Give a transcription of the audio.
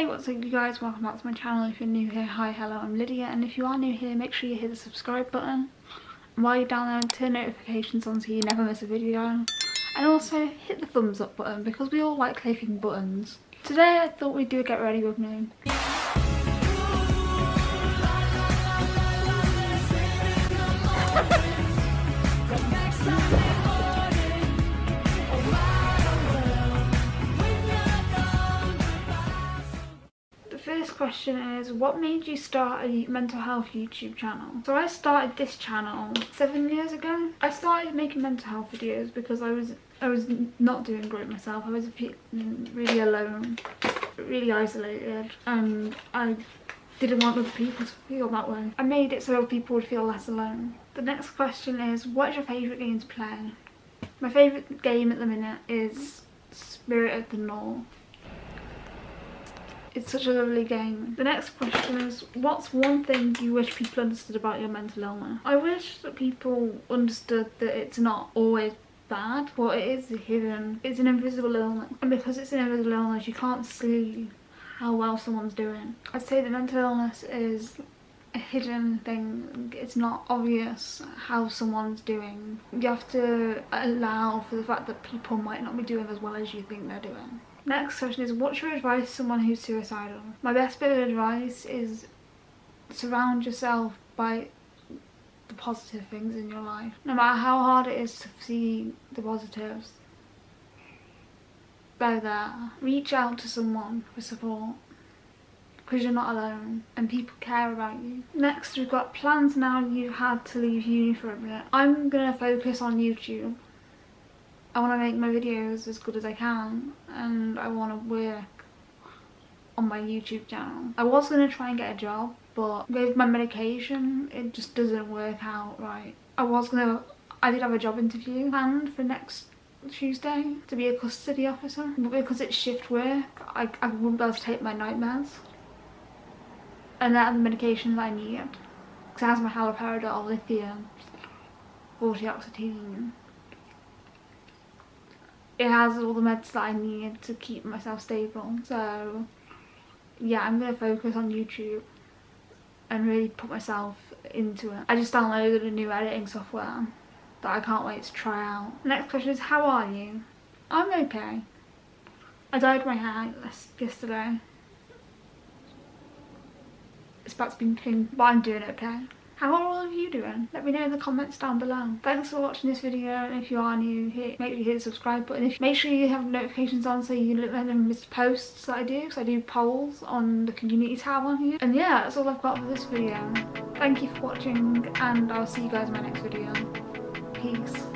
Hey what's up you guys, welcome back to my channel. If you're new here, hi, hello, I'm Lydia and if you are new here make sure you hit the subscribe button while you're down there turn notifications on so you never miss a video and also hit the thumbs up button because we all like clicking buttons. Today I thought we'd do a get ready with me. Question is what made you start a mental health youtube channel? So i started this channel seven years ago. I started making mental health videos because i was i was not doing great myself. I was mm, really alone really isolated and i didn't want other people to feel that way. I made it so people would feel less alone. The next question is what is your favorite game to play? My favorite game at the minute is spirit of the north it's such a lovely game. The next question is, what's one thing you wish people understood about your mental illness? I wish that people understood that it's not always bad, but it is hidden. It's an invisible illness. And because it's an invisible illness, you can't see how well someone's doing. I'd say that mental illness is a hidden thing. It's not obvious how someone's doing. You have to allow for the fact that people might not be doing as well as you think they're doing. Next question is what's your advice to someone who's suicidal? My best bit of advice is surround yourself by the positive things in your life. No matter how hard it is to see the positives, go there. Reach out to someone for support because you're not alone and people care about you. Next we've got plans now you've had to leave uni for a bit. I'm going to focus on YouTube I want to make my videos as good as I can and I want to work on my YouTube channel. I was going to try and get a job but with my medication it just doesn't work out right. I was going to, I did have a job interview planned for next Tuesday to be a custody officer but because it's shift work I, I wouldn't be able to take my nightmares and that are the medication that I need my haloperidol, lithium, fluoxetine it has all the meds that I need to keep myself stable. So yeah, I'm going to focus on YouTube and really put myself into it. I just downloaded a new editing software that I can't wait to try out. Next question is how are you? I'm okay. I dyed my hair yesterday. It's about to be pink, but I'm doing okay. How are all of you doing? Let me know in the comments down below. Thanks for watching this video and if you are new, hit, make sure you hit the subscribe button. If, make sure you have notifications on so you don't miss posts that I do because I do polls on the community tab on here. And yeah, that's all I've got for this video. Thank you for watching and I'll see you guys in my next video. Peace.